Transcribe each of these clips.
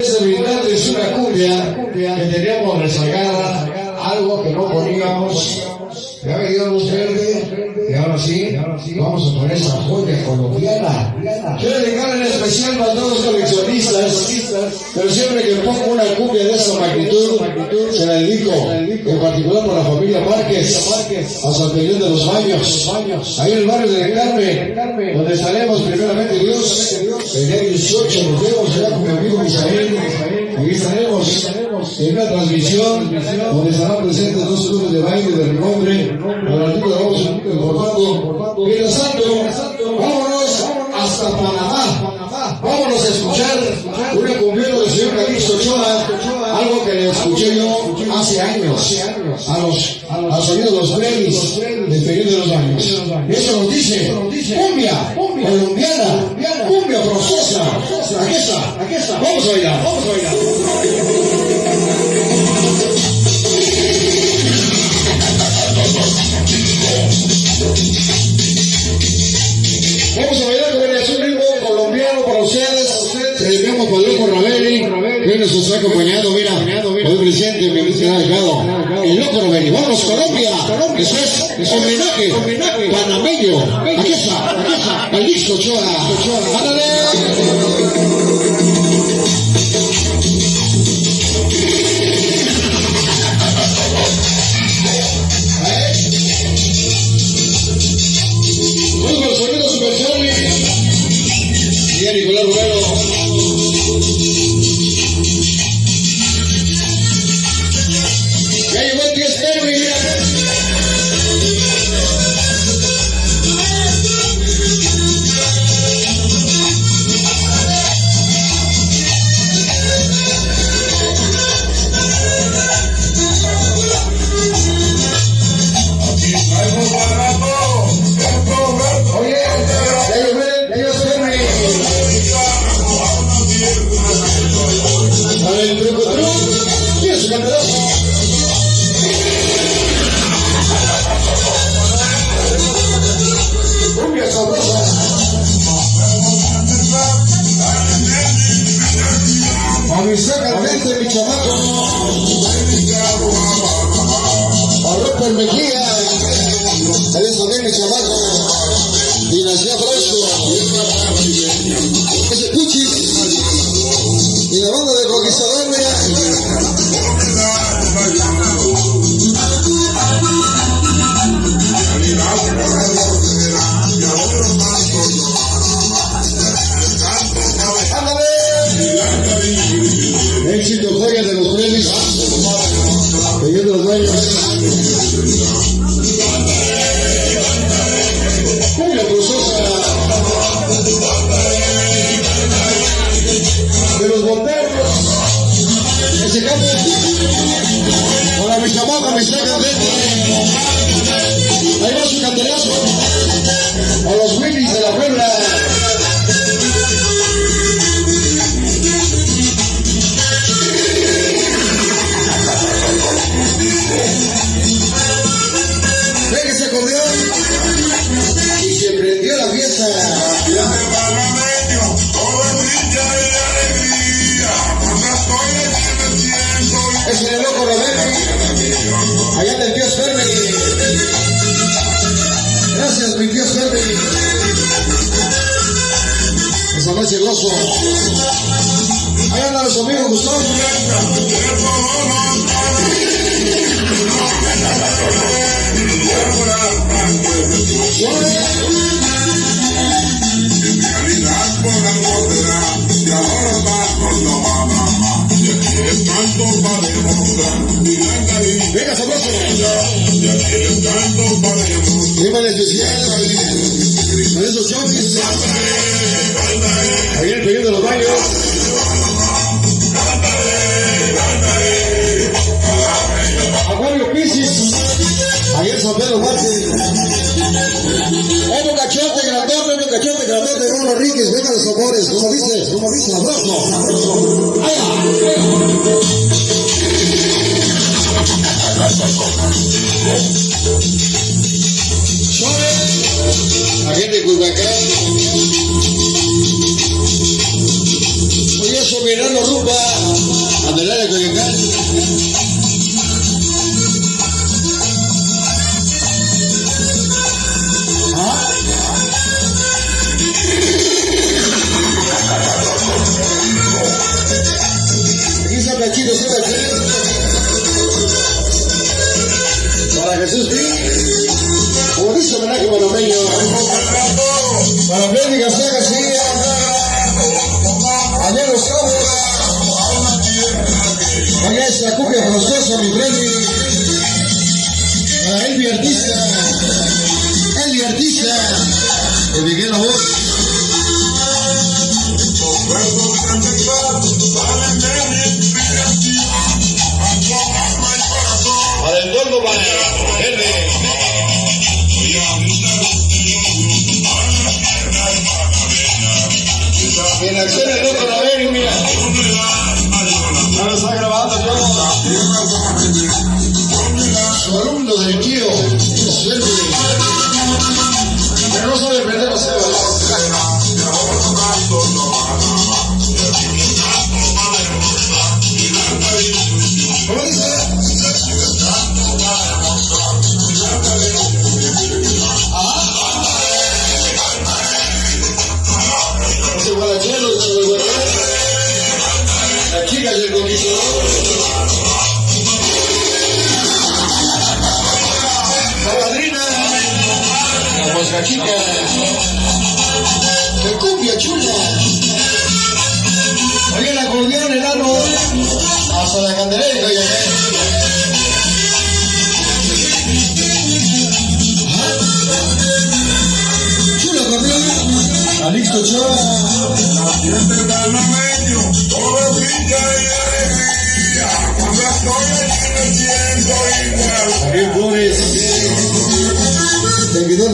Brindante es una cumbia que teníamos rezagada, algo que no poníamos. Me dio luz verde y ahora sí, vamos a poner esa joya colombiana. Quiero dedicar en especial para todos los coleccionistas, pero siempre que pongo una cumbia de esa magnitud, se la dedico, en particular por la familia Márquez, a San Miguel de los Baños, ahí en el barrio de Carmen, donde estaremos primeramente Dios, el día 18 nos vemos allá con mi amigo Misael, y estaremos en una transmisión donde estarán presentes dos clubes de baile de renombre, al artículo vamos informando. Mientras tanto, vámonos hasta Panamá. Vámonos a escuchar un encomiendo del señor Calixto Ochoa, algo que le escuché yo hace años, a los, a sonido de los premios del periodo de los años. Eso nos dice, cumbia, colombiana, cumbia procesa. Aquí está, aquí está. Vamos a bailar, vamos a. mi querido Delgado. El Loco Raveli. Vamos, Colombia. Eso es homenaje, panameño. Aquí está, aquí está, disco Ochoa. ¡Ándale! Candente, mi chamaco. Arropa Mejía. Eres también mi chamaco. Dinastía Fresco. Los Willys de la Puebla. Fermi. Esa noche el oso. Ahí andan los amigos Gustavo. Chovis. Ahí el periodo de los baños. Acuario Piscis. Ahí en San Pedro Márquez. Otro cachote grandote, otro cachote grandote Bruno Enríquez. Venga los sabores. Como dice, como dice, sabroso. Chore. Ayer de Culiacán. Esta cumbia forzosa, mi friend. Para Elvi Artista. La chica llegó y la madrina, la mosca chica, que cumbia chula. Oye, el acordeón, el árbol.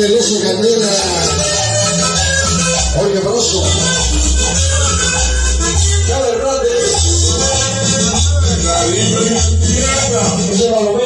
el oso Candela. Jorge Broso. Chávez Hernández. Eso es